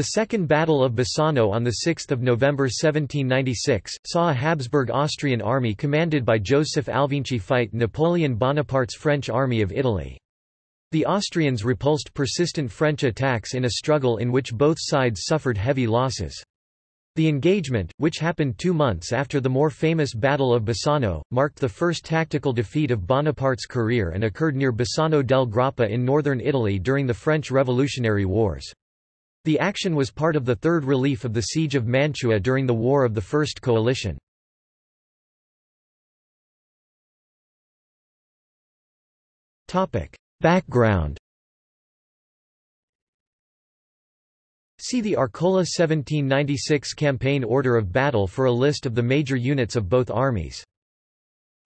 The Second Battle of Bassano on 6 November 1796, saw a Habsburg Austrian army commanded by Joseph Alvinci fight Napoleon Bonaparte's French army of Italy. The Austrians repulsed persistent French attacks in a struggle in which both sides suffered heavy losses. The engagement, which happened two months after the more famous Battle of Bassano, marked the first tactical defeat of Bonaparte's career and occurred near Bassano del Grappa in northern Italy during the French Revolutionary Wars. The action was part of the third relief of the Siege of Mantua during the War of the First Coalition. Background See the Arcola 1796 campaign order of battle for a list of the major units of both armies.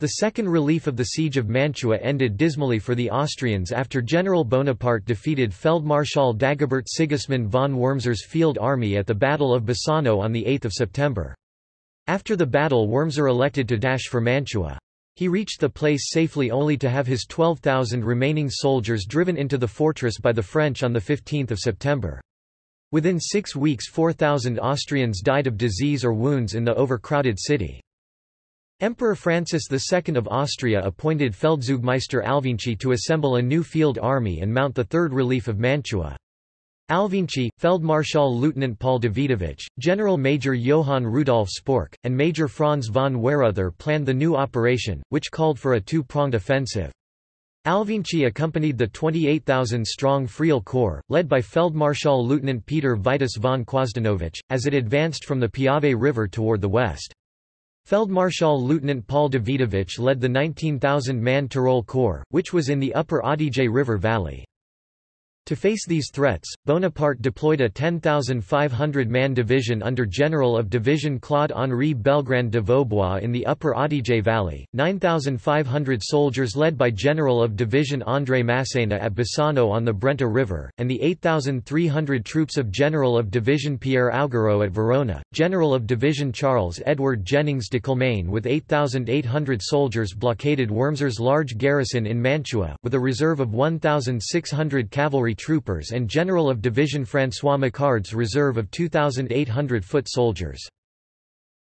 The second relief of the Siege of Mantua ended dismally for the Austrians after General Bonaparte defeated Feldmarschall Dagobert Sigismund von Wurmser's field army at the Battle of Bassano on 8 September. After the battle Wurmser elected to dash for Mantua. He reached the place safely only to have his 12,000 remaining soldiers driven into the fortress by the French on 15 September. Within six weeks 4,000 Austrians died of disease or wounds in the overcrowded city. Emperor Francis II of Austria appointed Feldzeugmeister Alvinci to assemble a new field army and mount the Third Relief of Mantua. Alvinci, Feldmarschall Lieutenant Paul Davidovich, General Major Johann Rudolf Spork, and Major Franz von Weyrother planned the new operation, which called for a two-pronged offensive. Alvinci accompanied the 28,000-strong Friaul Corps, led by Feldmarschall Lieutenant Peter Vitus von Quosdanovich, as it advanced from the Piave River toward the west. Feldmarschall Lieutenant Paul Davidovich led the 19,000-man Tyrol Corps, which was in the upper Adige River valley. To face these threats, Bonaparte deployed a 10,500-man division under General of Division Claude-Henri Belgrand de Vaubois in the upper Adige Valley, 9,500 soldiers led by General of Division André Massena at Bassano on the Brenta River, and the 8,300 troops of General of Division Pierre Augereau at Verona, General of Division Charles Edward Jennings de Kilmaine with 8,800 soldiers blockaded Wurmser's large garrison in Mantua, with a reserve of 1,600 cavalry troopers and General of Division François Macquard's reserve of 2,800 foot soldiers.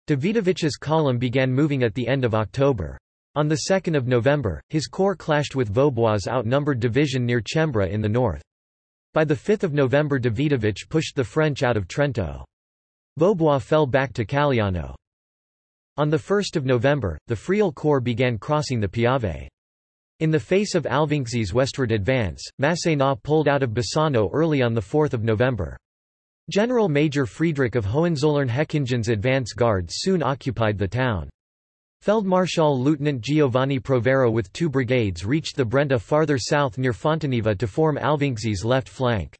Davidovich's column began moving at the end of October. On 2 November, his corps clashed with Vaubois' outnumbered division near Cembra in the north. By 5 November Davidovich pushed the French out of Trento. Vaubois fell back to Calliano. On 1 November, the Friaul Corps began crossing the Piave. In the face of Alvinci's westward advance, Massena pulled out of Bassano early on 4 November. General Major Friedrich of Hohenzollern-Hechingen's advance guard soon occupied the town. Feldmarschall Lieutenant Giovanni Provera with two brigades reached the Brenta farther south near Fontaniva to form Alvinci's left flank.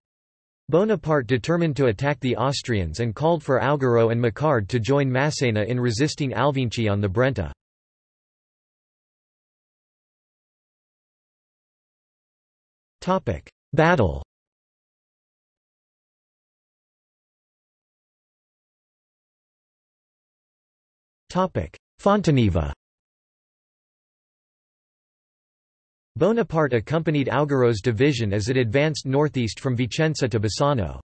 Bonaparte determined to attack the Austrians and called for Augereau and Macquard to join Massena in resisting Alvinci on the Brenta. Topic: Battle. Topic: Fontaniva. Bonaparte accompanied Augereau's division as it advanced northeast from Vicenza to Bassano.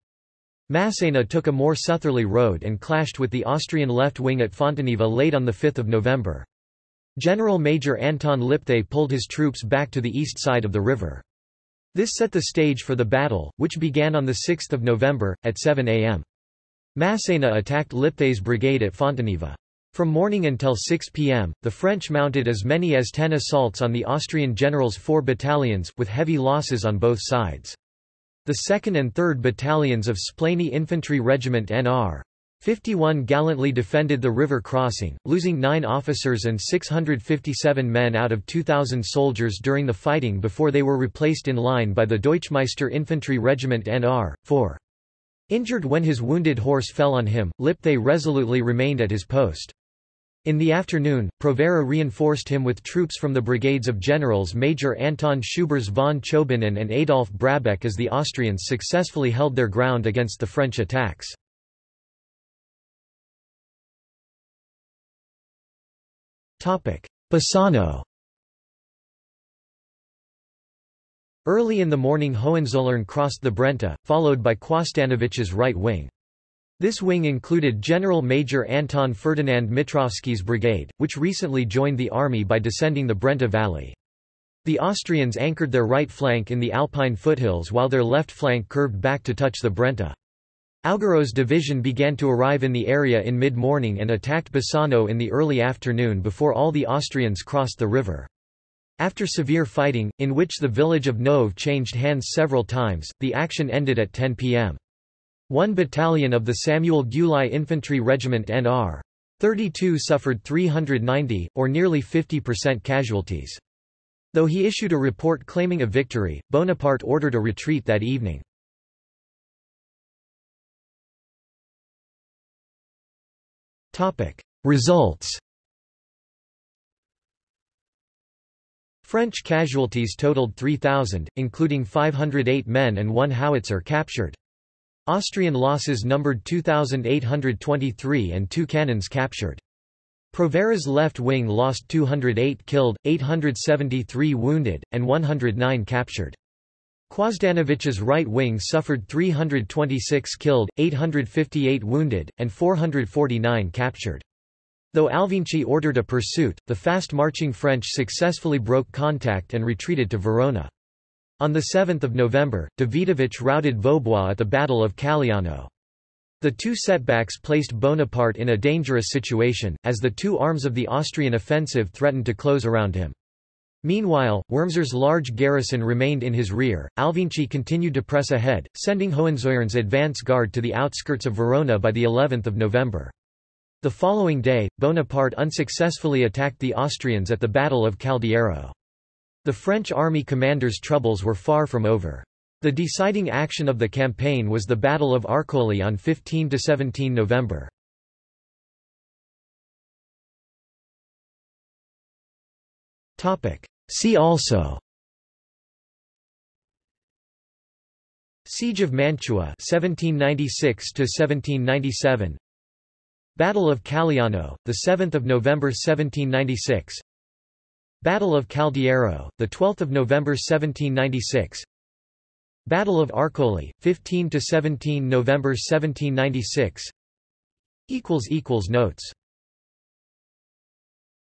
Massena took a more southerly road and clashed with the Austrian left wing at Fontaniva late on 5 November. General Major Anton Lipthay pulled his troops back to the east side of the river. This set the stage for the battle, which began on 6 November, at 7 am. Massena attacked Lipthay's brigade at Fontaniva. From morning until 6 p.m., the French mounted as many as ten assaults on the Austrian general's four battalions, with heavy losses on both sides. The 2nd and 3rd battalions of Splényi Infantry Regiment Nr. 51 gallantly defended the river crossing, losing nine officers and 657 men out of 2,000 soldiers during the fighting before they were replaced in line by the Deutschmeister Infantry Regiment Nr. 4. Injured when his wounded horse fell on him, Lipthay resolutely remained at his post. In the afternoon, Provera reinforced him with troops from the brigades of Generals Major Anton Schübirz von Chobinin and Adolf Brabeck as the Austrians successfully held their ground against the French attacks. Bassano Early in the morning Hohenzollern crossed the Brenta, followed by Quosdanovich's right wing. This wing included General Major Anton Ferdinand Mitrovsky's brigade, which recently joined the army by descending the Brenta Valley. The Austrians anchored their right flank in the Alpine foothills while their left flank curved back to touch the Brenta. Augereau's division began to arrive in the area in mid-morning and attacked Bassano in the early afternoon before all the Austrians crossed the river. After severe fighting, in which the village of Nove changed hands several times, the action ended at 10 p.m. One battalion of the Samuel Gyulai Infantry Regiment NR. 32 suffered 390, or nearly 50% casualties. Though he issued a report claiming a victory, Bonaparte ordered a retreat that evening. Results French casualties totaled 3,000, including 508 men and one howitzer captured. Austrian losses numbered 2,823 and two cannons captured. Provera's left wing lost 208 killed, 873 wounded, and 109 captured. Quosdanovich's right wing suffered 326 killed, 858 wounded, and 449 captured. Though Alvinci ordered a pursuit, the fast-marching French successfully broke contact and retreated to Verona. On 7 November, Davidovich routed Vaubois at the Battle of Calliano. The two setbacks placed Bonaparte in a dangerous situation, as the two arms of the Austrian offensive threatened to close around him. Meanwhile, Wurmser's large garrison remained in his rear. Alvinci continued to press ahead, sending Hohenzollerns advance guard to the outskirts of Verona by the 11th of November. The following day, Bonaparte unsuccessfully attacked the Austrians at the Battle of Caldiero. The French army commander's troubles were far from over. The deciding action of the campaign was the Battle of Arcole on 15–17 November. See also. Siege of Mantua 1796 1797 Battle of Calliano the 7th of November 1796 Battle of Caldiero, 12 November 1796 Battle of Arcole, 15–17 November 1796 Notes